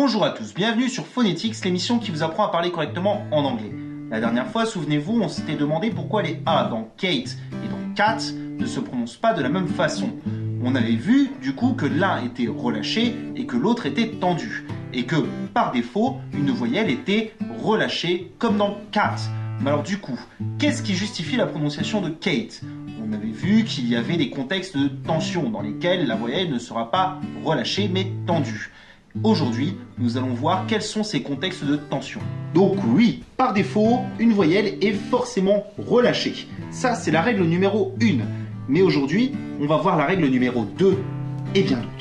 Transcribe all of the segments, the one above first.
Bonjour à tous, bienvenue sur Phonetics, l'émission qui vous apprend à parler correctement en anglais. La dernière fois, souvenez-vous, on s'était demandé pourquoi les A dans Kate et dans Cat ne se prononcent pas de la même façon. On avait vu du coup que l'un était relâché et que l'autre était tendu. Et que par défaut, une voyelle était relâchée comme dans Cat. Mais alors du coup, qu'est-ce qui justifie la prononciation de Kate? On avait vu qu'il y avait des contextes de tension dans lesquels la voyelle ne sera pas relâchée mais tendue. Aujourd'hui, nous allons voir quels sont ces contextes de tension. Donc oui, par défaut, une voyelle est forcément relâchée. Ça, c'est la règle numéro 1. Mais aujourd'hui, on va voir la règle numéro 2 et bien d'autres.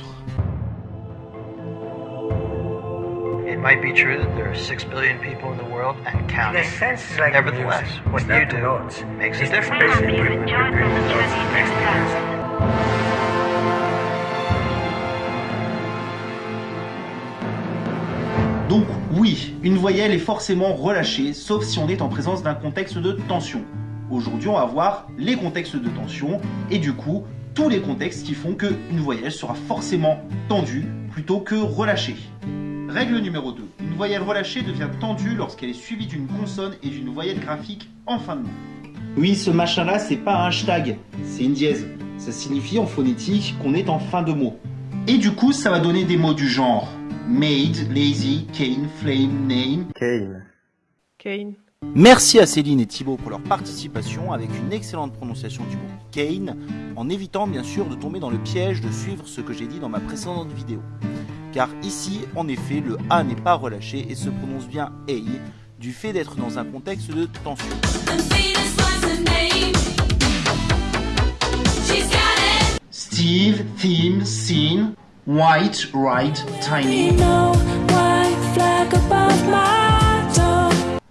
It might be true that there are six billion people in the world and In counting. a sense, it's like Nevertheless, music. what you do makes a difference. Une voyelle est forcément relâchée, sauf si on est en présence d'un contexte de tension. Aujourd'hui, on va voir les contextes de tension et du coup, tous les contextes qui font qu'une voyelle sera forcément tendue plutôt que relâchée. Règle numéro 2. Une voyelle relâchée devient tendue lorsqu'elle est suivie d'une consonne et d'une voyelle graphique en fin de mot. Oui, ce machin-là, c'est pas un hashtag, c'est une dièse. Ça signifie en phonétique qu'on est en fin de mot. Et du coup, ça va donner des mots du genre made, lazy, cane, flame, name. Kane. Merci à Céline et Thibaut pour leur participation avec une excellente prononciation du mot Kane, en évitant bien sûr de tomber dans le piège de suivre ce que j'ai dit dans ma précédente vidéo. Car ici, en effet, le A n'est pas relâché et se prononce bien EI, du fait d'être dans un contexte de tension. Steve, theme, scene, white, right, tiny.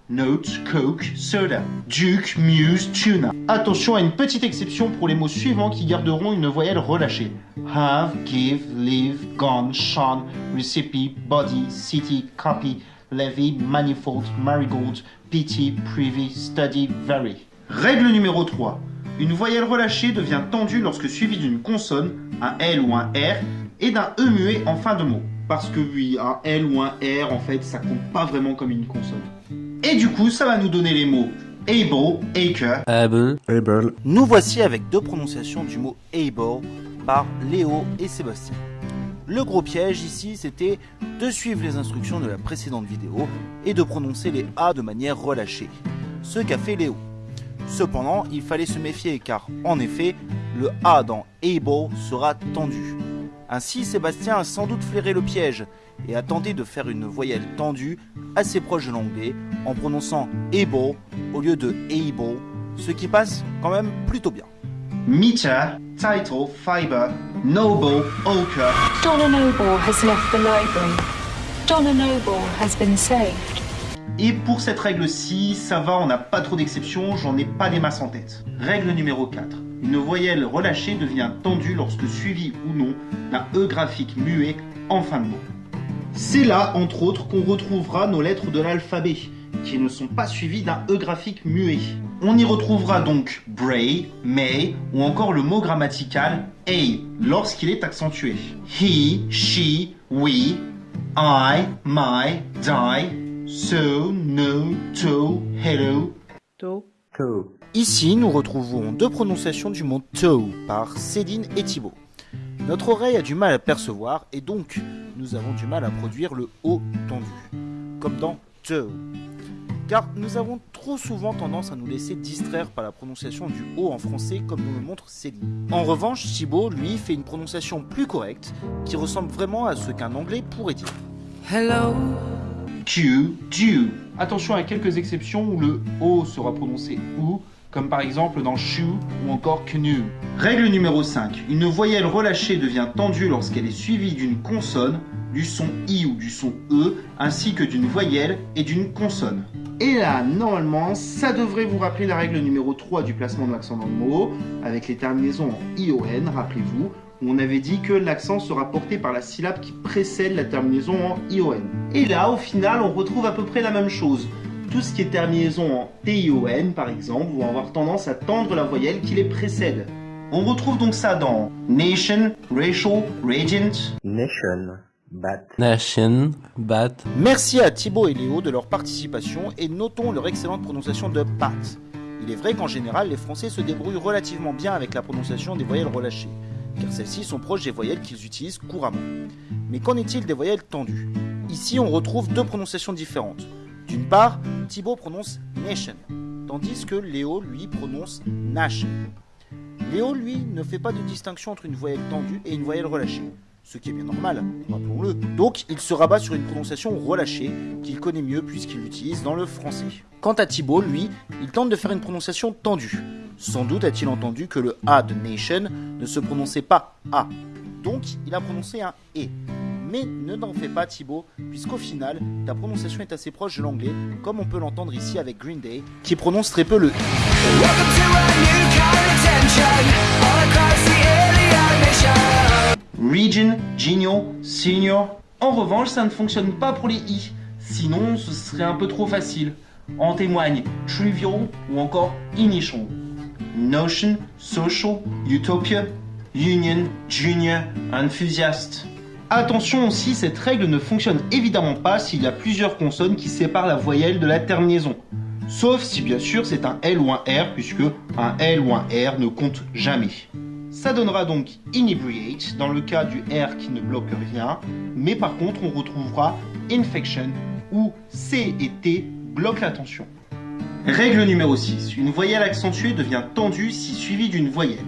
Note, Coke, Soda. Duke, Muse, Tuna. Attention à une petite exception pour les mots suivants qui garderont une voyelle relâchée. Have, give, live, gone, shone, recipe, body, city, copy, levy, manifold, marigold, pity, privy, study, very. Règle numéro 3. Une voyelle relâchée devient tendue lorsque suivie d'une consonne, un L ou un R, et d'un E muet en fin de mot. Parce que oui, un L ou un R, en fait, ça compte pas vraiment comme une consonne. Et du coup, ça va nous donner les mots able, acre. Able. Able. Nous voici avec deux prononciations du mot able par Léo et Sébastien. Le gros piège ici, c'était de suivre les instructions de la précédente vidéo et de prononcer les A de manière relâchée. Ce qu'a fait Léo. Cependant, il fallait se méfier car, en effet, le A dans able sera tendu. Ainsi, Sébastien a sans doute flairé le piège et a tenté de faire une voyelle tendue assez proche de l'anglais en prononçant able au lieu de able, ce qui passe quand même plutôt bien. Meter, title, fiber, noble, ochre. Donna Noble has left the library. Donna Noble has been saved. Et pour cette règle-ci, ça va, on n'a pas trop d'exceptions, j'en ai pas des masses en tête. Règle numéro 4. Une voyelle relâchée devient tendue lorsque suivie ou non d'un E graphique muet en fin de mot. C'est là, entre autres, qu'on retrouvera nos lettres de l'alphabet, qui ne sont pas suivies d'un E graphique muet. On y retrouvera donc bray, may ou encore le mot grammatical a lorsqu'il est accentué. He, she, we, I, my, die, so, no, to, hello. To. Ici, nous retrouvons deux prononciations du mot toe par Céline et Thibaut. Notre oreille a du mal à percevoir et donc nous avons du mal à produire le O tendu, comme dans toe. Car nous avons trop souvent tendance à nous laisser distraire par la prononciation du O en français comme nous le montre Céline. En revanche, Thibaut, lui, fait une prononciation plus correcte qui ressemble vraiment à ce qu'un anglais pourrait dire. Hello. Q, do. Attention à quelques exceptions où le O sera prononcé OU, comme par exemple dans shoe ou encore canoe. Règle numéro 5. Une voyelle relâchée devient tendue lorsqu'elle est suivie d'une consonne, du son I ou du son E, ainsi que d'une voyelle et d'une consonne. Et là, normalement, ça devrait vous rappeler la règle numéro 3 du placement de l'accent dans le mot, avec les terminaisons en ION, rappelez-vous, on avait dit que l'accent sera porté par la syllabe qui précède la terminaison en ION. Et là, au final, on retrouve à peu près la même chose. Tout ce qui est terminaison en TION, par exemple, vont avoir tendance à tendre la voyelle qui les précède. On retrouve donc ça dans nation, racial, regent, Nation. Bat. Nation, bat, Merci à Thibaut et Léo de leur participation et notons leur excellente prononciation de bat. Il est vrai qu'en général, les Français se débrouillent relativement bien avec la prononciation des voyelles relâchées, car celles-ci sont proches des voyelles qu'ils utilisent couramment. Mais qu'en est-il des voyelles tendues? Ici, on retrouve deux prononciations différentes. D'une part, Thibaut prononce nation, tandis que Léo, lui, prononce nation. Léo, lui, ne fait pas de distinction entre une voyelle tendue et une voyelle relâchée, ce qui est bien normal, rappelons-le. Donc, il se rabat sur une prononciation relâchée qu'il connaît mieux puisqu'il l'utilise dans le français. Quant à Thibaut, lui, il tente de faire une prononciation tendue. Sans doute a-t-il entendu que le A de nation ne se prononçait pas A. Donc, il a prononcé un E. Mais ne t'en fais pas Thibaut, puisqu'au final, ta prononciation est assez proche de l'anglais, comme on peut l'entendre ici avec Green Day, qui prononce très peu le I. Region, Genio, Senior. En revanche, ça ne fonctionne pas pour les I. Sinon, ce serait un peu trop facile. En témoignent Trivial ou encore Initial. Notion, Social, Utopia, Union, Junior, Enthusiast. Attention aussi, cette règle ne fonctionne évidemment pas s'il y a plusieurs consonnes qui séparent la voyelle de la terminaison. Sauf si bien sûr c'est un L ou un R, puisque un L ou un R ne compte jamais. Ça donnera donc inebriate dans le cas du R qui ne bloque rien, mais par contre on retrouvera infection où C et T bloquent la tension. Règle numéro 6. Une voyelle accentuée devient tendue si suivie d'une voyelle.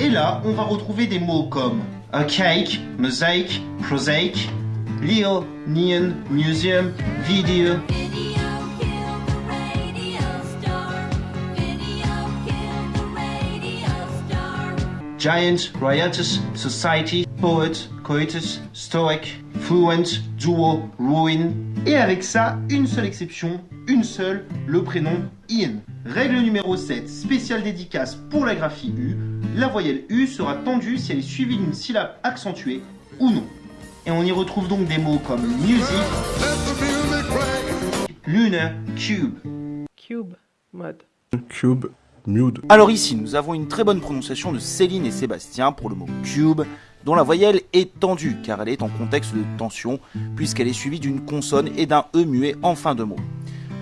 Et là, on va retrouver des mots comme a cake, mosaic, prosaic, Leo, neon, museum, video, giant, riotous, society, poet, coitus, stoic, fluent, duo, ruin. Et avec ça, une seule exception, une seule, le prénom Ian. Règle numéro 7, spéciale dédicace pour la graphie U. La voyelle U sera tendue si elle est suivie d'une syllabe accentuée ou non. Et on y retrouve donc des mots comme music, lunar, cube. Cube. Mode. cube, mute. Alors ici, nous avons une très bonne prononciation de Céline et Sébastien pour le mot cube, dont la voyelle est tendue, car elle est en contexte de tension, puisqu'elle est suivie d'une consonne et d'un E muet en fin de mot.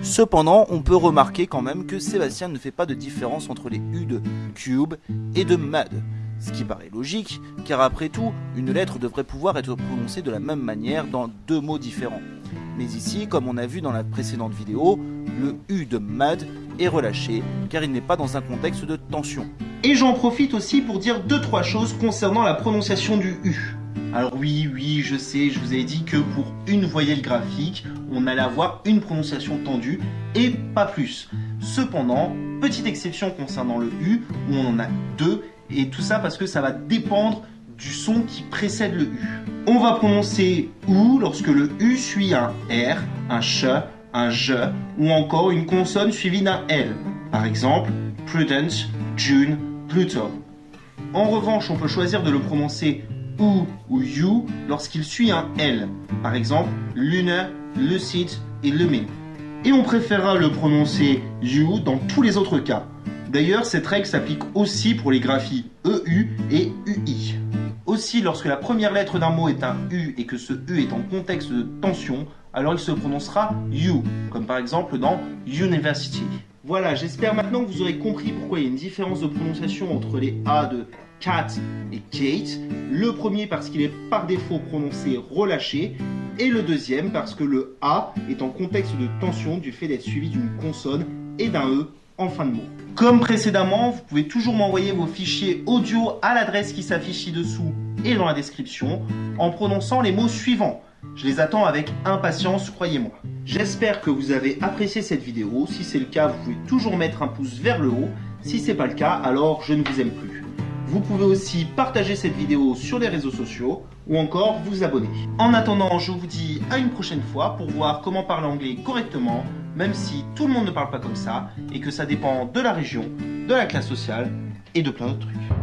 Cependant, on peut remarquer quand même que Sébastien ne fait pas de différence entre les U de cube et de mud, ce qui paraît logique, car après tout, une lettre devrait pouvoir être prononcée de la même manière dans deux mots différents. Mais ici, comme on a vu dans la précédente vidéo, le U de mud est relâché, car il n'est pas dans un contexte de tension. Et j'en profite aussi pour dire deux trois choses concernant la prononciation du U. Alors oui, oui, je sais, je vous ai dit que pour une voyelle graphique, on allait avoir une prononciation tendue et pas plus. Cependant, petite exception concernant le U, où on en a deux, et tout ça parce que ça va dépendre du son qui précède le U. On va prononcer OU lorsque le U suit un R, un CH, un JE ou encore une consonne suivie d'un L. Par exemple, Prudence, June, Pluto. En revanche, on peut choisir de le prononcer OU ou YOU lorsqu'il suit un L. Par exemple, Lunar, Lucid et Lumin. Et on préférera le prononcer YOU dans tous les autres cas. D'ailleurs, cette règle s'applique aussi pour les graphies EU et UI. Aussi, lorsque la première lettre d'un mot est un U et que ce U est en contexte de tension, alors il se prononcera you, comme par exemple dans university. Voilà, j'espère maintenant que vous aurez compris pourquoi il y a une différence de prononciation entre les A de cat et Kate. Le premier parce qu'il est par défaut prononcé relâché, et le deuxième parce que le A est en contexte de tension du fait d'être suivi d'une consonne et d'un E en fin de mot. Comme précédemment, vous pouvez toujours m'envoyer vos fichiers audio à l'adresse qui s'affiche ci-dessous et dans la description en prononçant les mots suivants. Je les attends avec impatience, croyez-moi. J'espère que vous avez apprécié cette vidéo. Si c'est le cas, vous pouvez toujours mettre un pouce vers le haut. Si c'est pas le cas, alors je ne vous aime plus. Vous pouvez aussi partager cette vidéo sur les réseaux sociaux ou encore vous abonner. En attendant, je vous dis à une prochaine fois pour voir comment parler anglais correctement, même si tout le monde ne parle pas comme ça et que ça dépend de la région, de la classe sociale et de plein d'autres trucs.